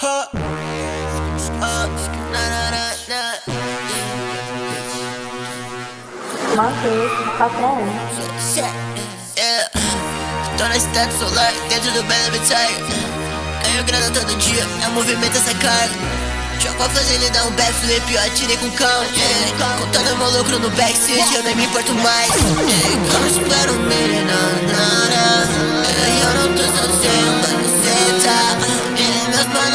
Uh. Manter, patrão. Tô na cidade solar, dentro do Belo Habitat. Ganho grana todo dia, é movimento essa cara. Jogo a fazer ele dar um backflip, eu atirei com calma. Yeah. Contando meu lucro no backseat, eu nem me importo mais.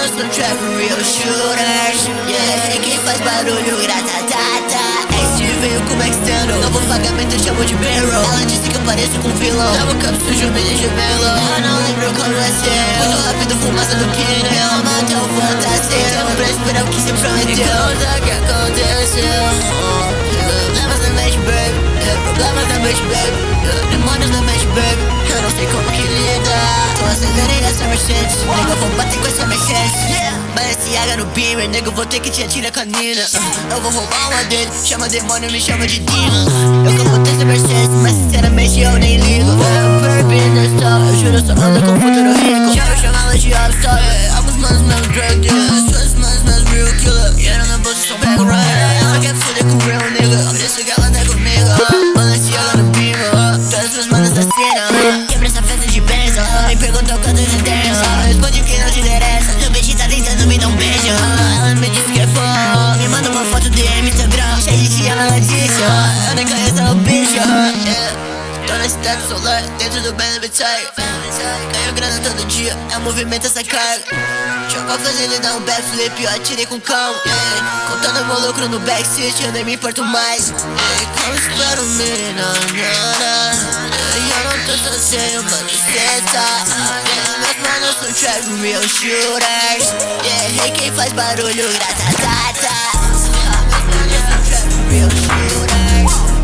Manos são trap real shooters. Yeah. Quem faz barulho, gratatata. Este veio como external. Novo pagamento, eu chamo de barrel. Ela disse que eu pareço com vilão. Tava cup sujo, de gemelo. Eu não lembro como é ser. Muito rápido, fumaça do pneu. Matei o fantasia. Tempo pra esperar o que se prometeu. Conta que aconteceu. Balenciaga no Beamer, nego, vou ter que te atirar com a Nina. Eu vou roubar uma dele. Chama demônio, me chama de demon. Eu que vou ter essa Mercedes, mas sinceramente eu nem ligo. Eu perdi na história, eu juro, eu só ando com futuro rico. Já eu chamava de All-Star. Alguns manos meus drug dealers. Suas manos meus real killer. E era na bolsa, sou back rider. Ela quer foder com real nigga. Disse que ela não é comigo. Balenciaga no Beamer. Todas as manos da cena. Quebra na cidade solar, dentro do Belo Habitat Ganho grana todo dia, é movimento essa cara Jogo a fazer ele dar um backflip, eu atirei com calma yeah. Contando meu lucro no backseat, eu nem me importo mais yeah. Como espero me na na Eu não tô sozinho, mano, cê tá yeah. Meus manos são trap real shooters Yeah, hey, quem faz barulho, gratatata Meus manos são trap real shooters